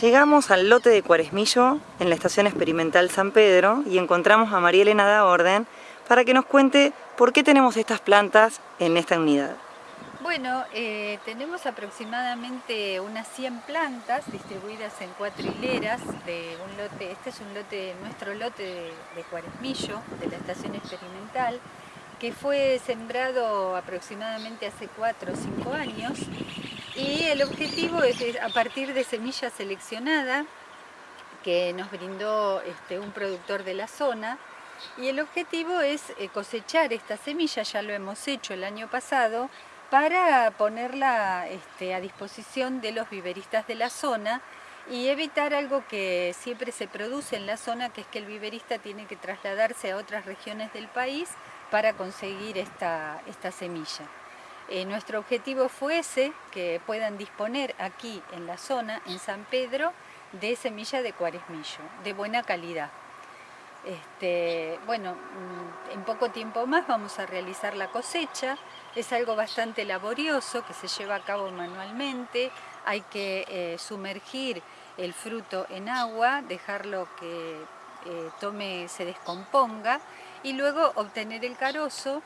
Llegamos al lote de Cuaresmillo en la estación experimental San Pedro y encontramos a María Elena da Orden para que nos cuente por qué tenemos estas plantas en esta unidad. Bueno, eh, tenemos aproximadamente unas 100 plantas distribuidas en cuatro hileras de un lote, este es un lote, nuestro lote de, de Cuaresmillo, de la estación experimental, que fue sembrado aproximadamente hace 4 o 5 años y el objetivo es, a partir de semilla seleccionada que nos brindó este, un productor de la zona y el objetivo es eh, cosechar esta semilla, ya lo hemos hecho el año pasado, para ponerla este, a disposición de los viveristas de la zona y evitar algo que siempre se produce en la zona, que es que el viverista tiene que trasladarse a otras regiones del país para conseguir esta, esta semilla. Eh, nuestro objetivo fue ese, que puedan disponer aquí en la zona, en San Pedro, de semilla de cuaresmillo, de buena calidad. Este, bueno, mm, en poco tiempo más vamos a realizar la cosecha, es algo bastante laborioso que se lleva a cabo manualmente, hay que eh, sumergir el fruto en agua, dejarlo que eh, tome, se descomponga y luego obtener el carozo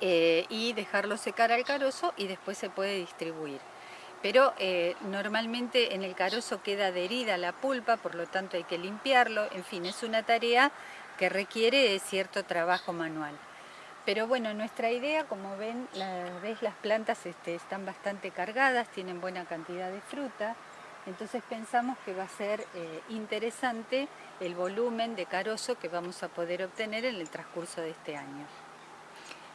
eh, y dejarlo secar al carozo y después se puede distribuir. Pero eh, normalmente en el carozo queda adherida la pulpa, por lo tanto hay que limpiarlo, en fin, es una tarea que requiere cierto trabajo manual. Pero bueno, nuestra idea, como ven, las plantas este, están bastante cargadas, tienen buena cantidad de fruta, entonces pensamos que va a ser eh, interesante el volumen de carozo que vamos a poder obtener en el transcurso de este año.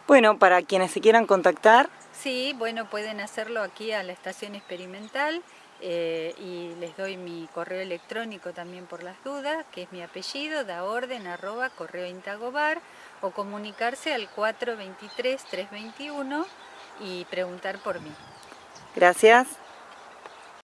Bueno, para quienes se quieran contactar. Sí, bueno, pueden hacerlo aquí a la estación experimental eh, y les doy mi correo electrónico también por las dudas, que es mi apellido, da orden, arroba, correo intagobar, o comunicarse al 423-321 y preguntar por mí. Gracias.